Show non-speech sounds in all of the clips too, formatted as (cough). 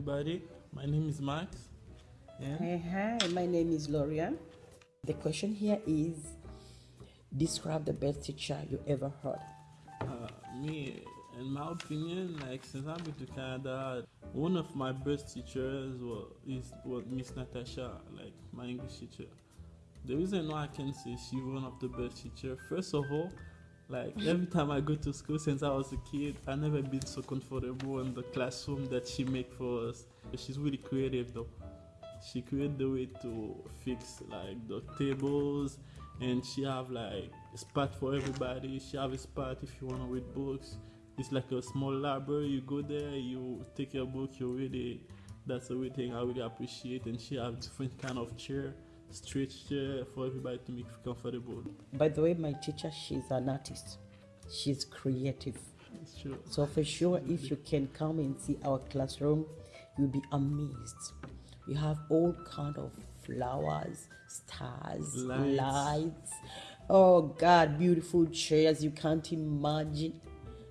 everybody. My name is Max. Yeah. Hey, hi, my name is Lorian. The question here is describe the best teacher you ever heard. Uh, me, in my opinion, like since I've been to Canada, one of my best teachers was is was Miss Natasha, like my English teacher. The reason why I can say she's one of the best teacher, first of all, like every time I go to school since I was a kid, I never been so comfortable in the classroom that she make for us. She's really creative though. She create the way to fix like the tables and she have like a spot for everybody. She have a spot if you wanna read books. It's like a small library. You go there, you take your book, you read it. That's the thing I really appreciate. And she have different kind of chair, straight chair for everybody to make comfortable. By the way, my teacher, she's an artist. She's creative. It's true. So for sure, if you can come and see our classroom, you'll be amazed. We have all kind of flowers, stars, Lights. lights. Oh God, beautiful chairs you can't imagine.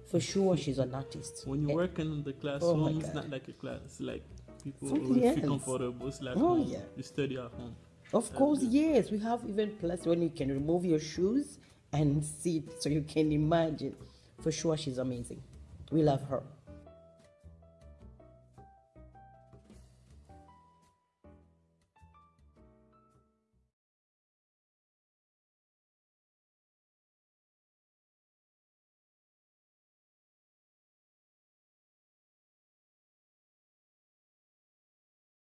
For sure, she's an artist. When you Eh, work in the classroom, it's not like a class. It's like people Something will else. feel comfortable. It's like Oh, home. yeah. You study at home. Of course, yes. We have even plus when you can remove your shoes and (laughs) sit so you can imagine. For sure, she's amazing. We love her.